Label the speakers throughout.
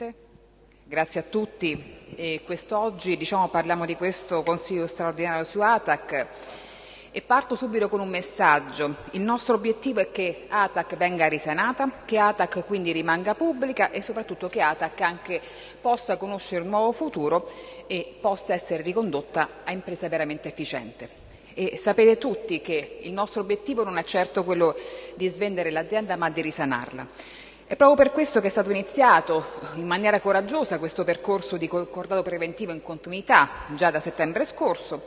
Speaker 1: Presidente, grazie a tutti. E quest'oggi diciamo, parliamo di questo Consiglio straordinario su ATAC e parto subito con un messaggio. Il nostro obiettivo è che ATAC venga risanata, che ATAC quindi rimanga pubblica e soprattutto che ATAC anche possa conoscere un nuovo futuro e possa essere ricondotta a impresa veramente efficiente. E sapete tutti che il nostro obiettivo non è certo quello di svendere l'azienda ma di risanarla. È proprio per questo che è stato iniziato in maniera coraggiosa questo percorso di concordato preventivo in continuità già da settembre scorso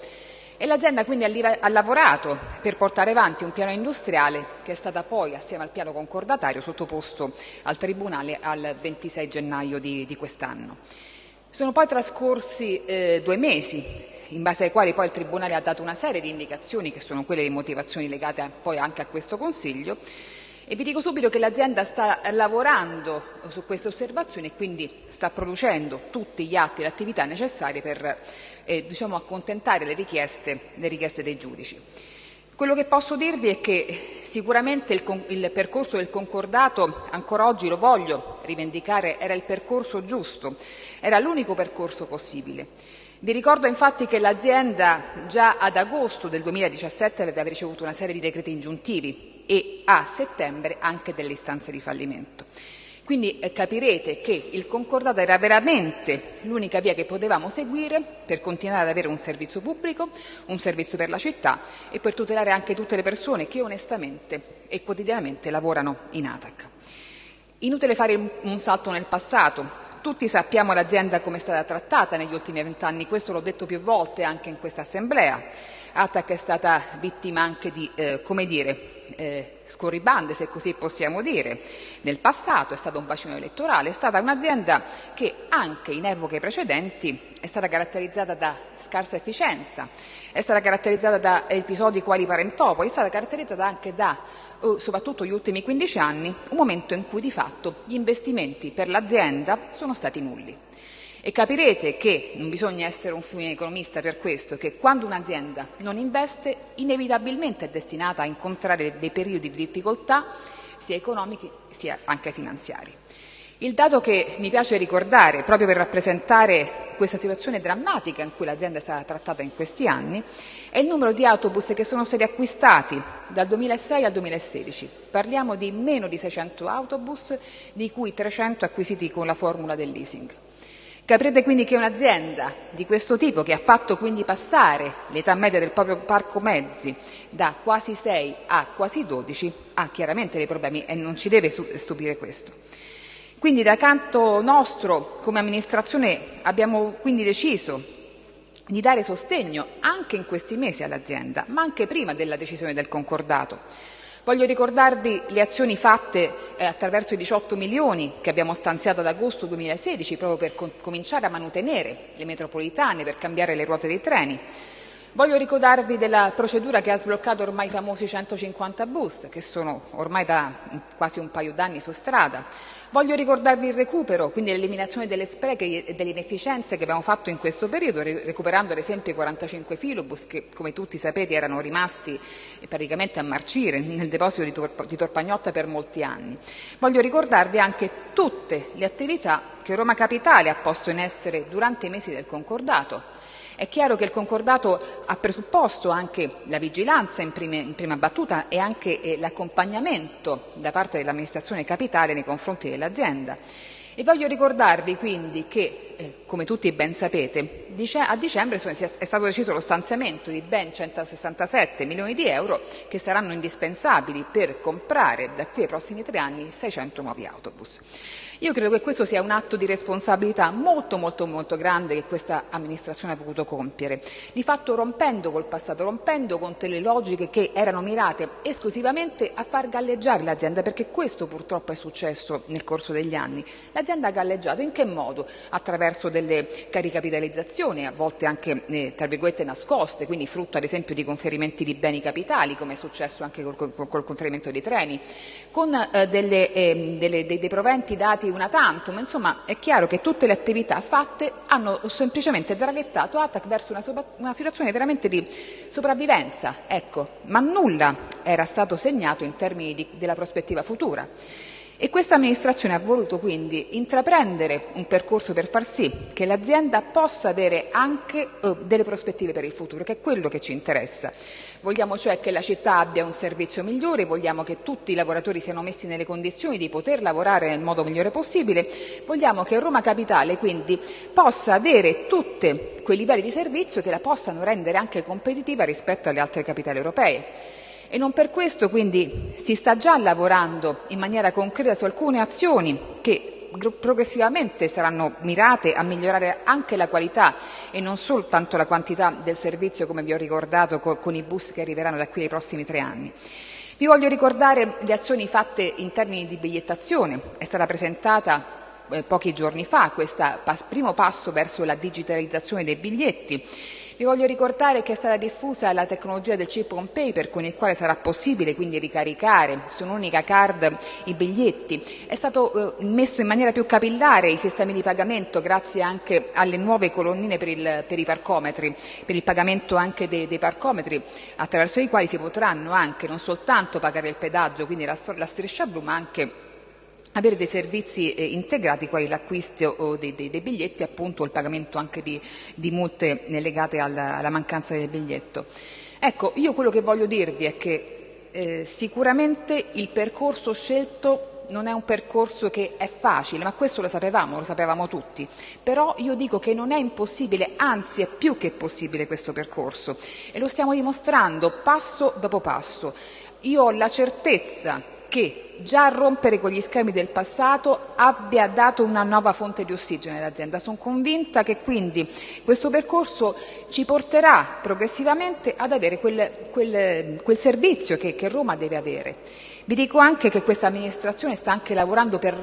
Speaker 1: e l'azienda quindi ha lavorato per portare avanti un piano industriale che è stato poi, assieme al piano concordatario, sottoposto al Tribunale al 26 gennaio di, di quest'anno. Sono poi trascorsi eh, due mesi in base ai quali poi il Tribunale ha dato una serie di indicazioni che sono quelle di motivazioni legate a, poi anche a questo Consiglio e vi dico subito che l'azienda sta lavorando su queste osservazioni e quindi sta producendo tutti gli atti e le attività necessarie per eh, diciamo, accontentare le richieste, le richieste dei giudici. Quello che posso dirvi è che sicuramente il, il, percorso del concordato, ancora oggi lo voglio rivendicare, era il percorso giusto, era l'unico percorso possibile. Vi ricordo infatti che l'azienda già ad agosto del 2017 aveva ricevuto una serie di decreti ingiuntivi e a settembre anche delle istanze di fallimento. Quindi eh, capirete che il concordato era veramente l'unica via che potevamo seguire per continuare ad avere un servizio pubblico, un servizio per la città e per tutelare anche tutte le persone che onestamente e quotidianamente lavorano in ATAC. Inutile fare un salto nel passato, tutti sappiamo l'azienda come è stata trattata negli ultimi vent'anni, questo l'ho detto più volte anche in questa Assemblea. ATAC è stata vittima anche di, eh, come dire, eh, scorribande, se così possiamo dire, nel passato, è stato un bacino elettorale, è stata un'azienda che anche in epoche precedenti è stata caratterizzata da scarsa efficienza, è stata caratterizzata da episodi quali Parentopoli, è stata caratterizzata anche da, eh, soprattutto gli ultimi 15 anni, un momento in cui di fatto gli investimenti per l'azienda sono stati nulli. E capirete che non bisogna essere un fine economista per questo, che quando un'azienda non investe inevitabilmente è destinata a incontrare dei periodi di difficoltà sia economici sia anche finanziari. Il dato che mi piace ricordare, proprio per rappresentare questa situazione drammatica in cui l'azienda è stata trattata in questi anni, è il numero di autobus che sono stati acquistati dal 2006 al 2016. Parliamo di meno di 600 autobus, di cui 300 acquisiti con la formula del leasing. Capirete quindi che un'azienda di questo tipo, che ha fatto quindi passare l'età media del proprio parco mezzi da quasi 6 a quasi 12, ha chiaramente dei problemi e non ci deve stupire questo. Quindi da canto nostro, come amministrazione, abbiamo quindi deciso di dare sostegno anche in questi mesi all'azienda, ma anche prima della decisione del concordato Voglio ricordarvi le azioni fatte eh, attraverso i 18 milioni che abbiamo stanziato ad agosto 2016 proprio per cominciare a mantenere le metropolitane, per cambiare le ruote dei treni. Voglio ricordarvi della procedura che ha sbloccato ormai i famosi 150 bus, che sono ormai da quasi un paio d'anni su strada. Voglio ricordarvi il recupero, quindi l'eliminazione delle spreche e delle inefficienze che abbiamo fatto in questo periodo, recuperando ad esempio i 45 filobus che, come tutti sapete, erano rimasti praticamente a marcire nel deposito di, Tor di Torpagnotta per molti anni. Voglio ricordarvi anche tutte le attività che Roma Capitale ha posto in essere durante i mesi del concordato, è chiaro che il concordato ha presupposto anche la vigilanza in, prime, in prima battuta e anche eh, l'accompagnamento da parte dell'amministrazione capitale nei confronti dell'azienda. E voglio ricordarvi quindi che, eh, come tutti ben sapete, a dicembre è stato deciso lo stanziamento di ben 167 milioni di euro che saranno indispensabili per comprare da qui ai prossimi tre anni 600 nuovi autobus. Io credo che questo sia un atto di responsabilità molto molto molto grande che questa amministrazione ha voluto compiere, di fatto rompendo col passato, rompendo con delle logiche che erano mirate esclusivamente a far galleggiare l'azienda, perché questo purtroppo è successo nel corso degli anni. L'azienda ha galleggiato in che modo? Attraverso delle caricapitalizzazioni, a volte anche eh, tra virgolette nascoste, quindi frutto ad esempio di conferimenti di beni capitali, come è successo anche col, col conferimento dei treni, con eh, delle, eh, delle, dei, dei proventi dati una tantum, insomma è chiaro che tutte le attività fatte hanno semplicemente draghettato ATAC verso una, una situazione veramente di sopravvivenza, ecco, ma nulla era stato segnato in termini di, della prospettiva futura. E questa amministrazione ha voluto quindi intraprendere un percorso per far sì che l'azienda possa avere anche eh, delle prospettive per il futuro, che è quello che ci interessa. Vogliamo cioè che la città abbia un servizio migliore, vogliamo che tutti i lavoratori siano messi nelle condizioni di poter lavorare nel modo migliore possibile, vogliamo che Roma Capitale quindi possa avere tutti quei livelli di servizio che la possano rendere anche competitiva rispetto alle altre capitali europee. E non per questo quindi si sta già lavorando in maniera concreta su alcune azioni che progressivamente saranno mirate a migliorare anche la qualità e non soltanto la quantità del servizio, come vi ho ricordato, con i bus che arriveranno da qui ai prossimi tre anni. Vi voglio ricordare le azioni fatte in termini di bigliettazione. È stata presentata eh, pochi giorni fa questo primo passo verso la digitalizzazione dei biglietti vi voglio ricordare che è stata diffusa la tecnologia del chip on paper con il quale sarà possibile quindi ricaricare su un'unica card i biglietti. È stato eh, messo in maniera più capillare i sistemi di pagamento grazie anche alle nuove colonnine per, il, per i parcometri, per il pagamento anche dei, dei, parcometri attraverso i quali si potranno anche non soltanto pagare il pedaggio, quindi la, la striscia blu, ma anche avere dei servizi eh, integrati quali l'acquisto dei, dei, dei, biglietti appunto il pagamento anche di, di multe legate alla, alla, mancanza del biglietto. Ecco, io quello che voglio dirvi è che eh, sicuramente il percorso scelto non è un percorso che è facile, ma questo lo sapevamo, lo sapevamo tutti. Però io dico che non è impossibile, anzi è più che possibile questo percorso e lo stiamo dimostrando passo dopo passo. Io ho la certezza che già rompere con gli schemi del passato abbia dato una nuova fonte di ossigeno all'azienda. Sono convinta che quindi questo percorso ci porterà progressivamente ad avere quel, quel, quel servizio che, che Roma deve avere. Vi dico anche che questa amministrazione sta anche lavorando per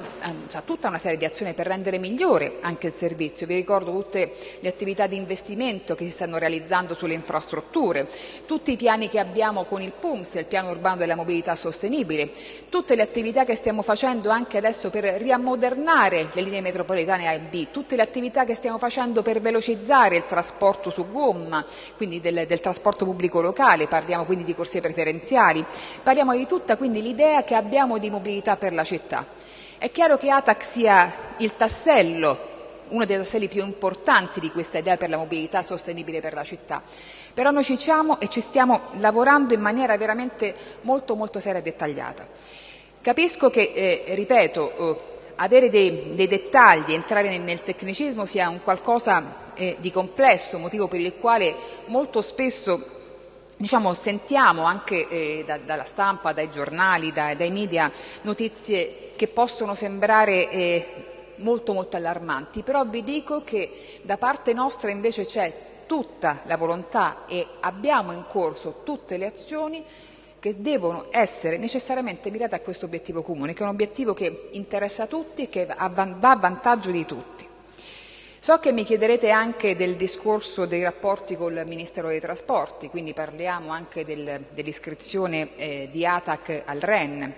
Speaker 1: cioè, tutta una serie di azioni per rendere migliore anche il servizio. Vi ricordo tutte le attività di investimento che si stanno realizzando sulle infrastrutture, tutti i piani che abbiamo con il PUMS, il piano urbano della mobilità sostenibile, tutte le attività che stiamo facendo anche adesso per riammodernare le linee metropolitane A e B, tutte le attività che stiamo facendo per velocizzare il trasporto su gomma, quindi del, del trasporto pubblico locale, parliamo quindi di corsie preferenziali, parliamo di tutta quindi l'idea che abbiamo di mobilità per la città. È chiaro che ATAC sia il tassello uno dei tasselli più importanti di questa idea per la mobilità sostenibile per la città. Però noi ci siamo e ci stiamo lavorando in maniera veramente molto, molto seria e dettagliata. Capisco che, eh, ripeto, eh, avere dei, dei, dettagli, entrare nel, nel, tecnicismo sia un qualcosa eh, di complesso, motivo per il quale molto spesso Diciamo, sentiamo anche eh, da, dalla stampa, dai giornali, da, dai media notizie che possono sembrare eh, molto molto allarmanti, però vi dico che da parte nostra invece c'è tutta la volontà e abbiamo in corso tutte le azioni che devono essere necessariamente mirate a questo obiettivo comune, che è un obiettivo che interessa a tutti e che va a vantaggio di tutti. So che mi chiederete anche del discorso dei rapporti col Ministero dei Trasporti, quindi parliamo anche del, dell'iscrizione eh, di ATAC al REN.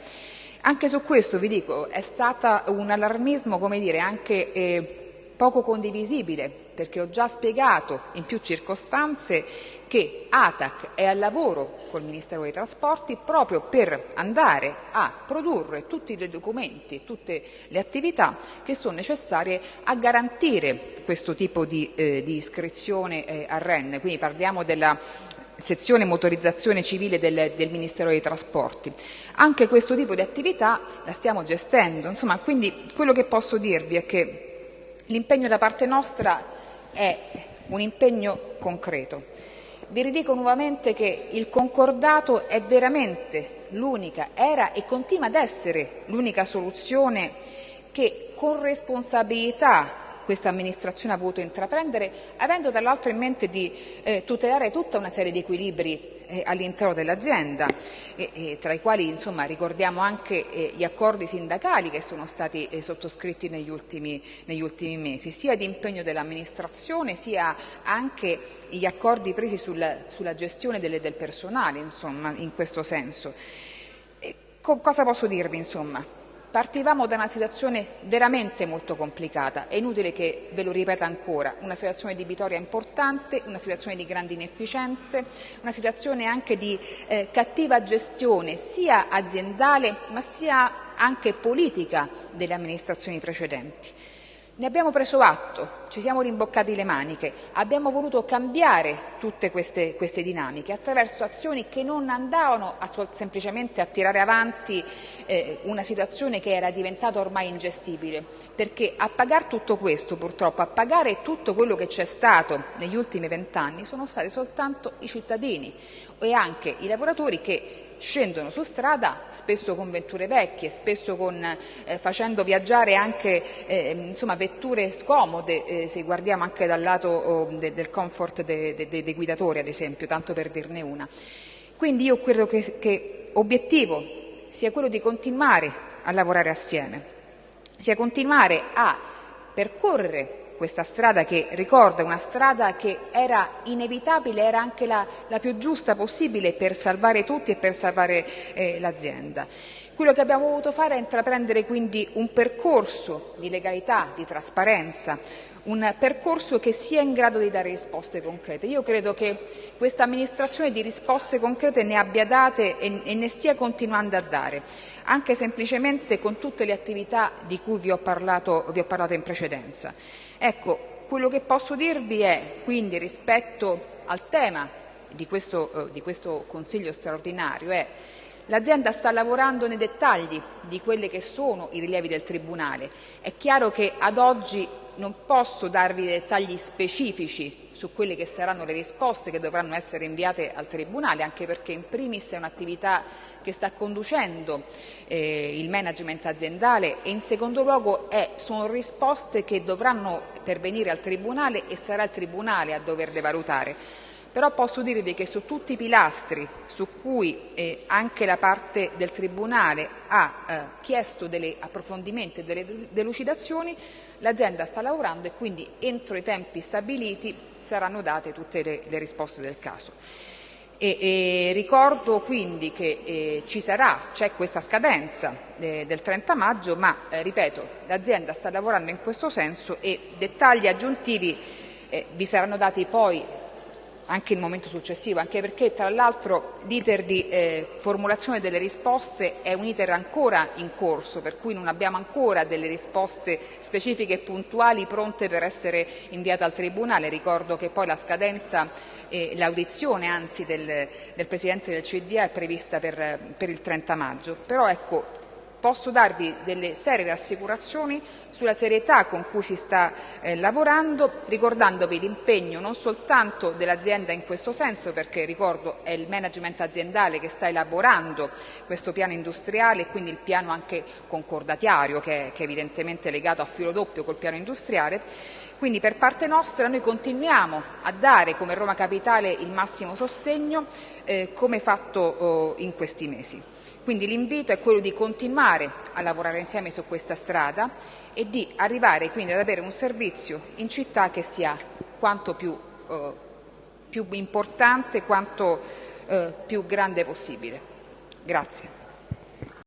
Speaker 1: Anche su questo vi dico, è stato un allarmismo, come dire, anche eh, poco condivisibile, perché ho già spiegato in più circostanze che ATAC è al lavoro col Ministero dei Trasporti proprio per andare a produrre tutti i documenti, tutte le attività che sono necessarie a garantire questo tipo di, eh, di iscrizione eh, al REN. Quindi parliamo della sezione motorizzazione civile del, del, Ministero dei Trasporti. Anche questo tipo di attività la stiamo gestendo, insomma, quindi quello che posso dirvi è che l'impegno da parte nostra è un impegno concreto. Vi ridico nuovamente che il concordato è veramente l'unica, era e continua ad essere l'unica soluzione che con responsabilità questa amministrazione ha voluto intraprendere, avendo dall'altro in mente di eh, tutelare tutta una serie di equilibri all'interno dell'azienda, eh, tra i quali insomma, ricordiamo anche eh, gli accordi sindacali che sono stati eh, sottoscritti negli ultimi, negli ultimi, mesi, sia di impegno dell'amministrazione sia anche gli accordi presi sul, sulla gestione delle, del personale, insomma, in questo senso. Co cosa posso dirvi? Insomma? Partivamo da una situazione veramente molto complicata, è inutile che ve lo ripeta ancora, una situazione di Vitoria importante, una situazione di grandi inefficienze, una situazione anche di eh, cattiva gestione sia aziendale ma sia anche politica delle amministrazioni precedenti. Ne abbiamo preso atto, ci siamo rimboccati le maniche, abbiamo voluto cambiare tutte queste, queste dinamiche attraverso azioni che non andavano a, semplicemente a tirare avanti eh, una situazione che era diventata ormai ingestibile, perché a pagare tutto questo purtroppo, a pagare tutto quello che c'è stato negli ultimi vent'anni sono stati soltanto i cittadini e anche i lavoratori che scendono su strada spesso con vetture vecchie, spesso con, eh, facendo viaggiare anche eh, insomma, vetture scomode, eh, se guardiamo anche dal lato oh, de, del comfort dei de, de, guidatori ad esempio, tanto per dirne una. Quindi io credo che, che obiettivo sia quello di continuare a lavorare assieme, sia continuare a percorrere questa strada che ricorda una strada che era inevitabile, era anche la, la più giusta possibile per salvare tutti e per salvare eh, l'azienda. Quello che abbiamo voluto fare è intraprendere quindi un percorso di legalità, di trasparenza, un percorso che sia in grado di dare risposte concrete. Io credo che questa amministrazione di risposte concrete ne abbia date e, e ne stia continuando a dare, anche semplicemente con tutte le attività di cui vi ho parlato, vi ho parlato in precedenza. Ecco, quello che posso dirvi è quindi rispetto al tema di questo, eh, di questo Consiglio straordinario è L'azienda sta lavorando nei dettagli di quelli che sono i rilievi del Tribunale. È chiaro che ad oggi non posso darvi dettagli specifici su quelle che saranno le risposte che dovranno essere inviate al Tribunale, anche perché in primis è un'attività che sta conducendo eh, il management aziendale e in secondo luogo è, sono risposte che dovranno pervenire al Tribunale e sarà il Tribunale a doverle valutare. Però posso dirvi che su tutti i pilastri su cui eh, anche la parte del Tribunale ha eh, chiesto degli approfondimenti e delle delucidazioni, l'azienda sta lavorando e quindi entro i tempi stabiliti saranno date tutte le, le risposte del caso. E, e ricordo quindi che eh, ci sarà, c'è questa scadenza eh, del 30 maggio, ma eh, ripeto, l'azienda sta lavorando in questo senso e dettagli aggiuntivi eh, vi saranno dati poi anche il momento successivo, anche perché tra l'altro l'iter di eh, formulazione delle risposte è un iter ancora in corso, per cui non abbiamo ancora delle risposte specifiche e puntuali pronte per essere inviate al Tribunale. Ricordo che poi la scadenza e l'audizione anzi del, del Presidente del CDA è prevista per, per il 30 maggio. Però ecco, posso darvi delle serie rassicurazioni sulla serietà con cui si sta eh, lavorando, ricordandovi l'impegno non soltanto dell'azienda in questo senso, perché ricordo è il management aziendale che sta elaborando questo piano industriale e quindi il piano anche concordatiario che è, che è evidentemente legato a filo doppio col piano industriale, quindi per parte nostra noi continuiamo a dare come Roma Capitale il massimo sostegno eh, come fatto oh, in questi mesi. Quindi l'invito è quello di continuare a lavorare insieme su questa strada e di arrivare quindi ad avere un servizio in città che sia quanto più, eh, più importante, quanto eh, più grande possibile. Grazie.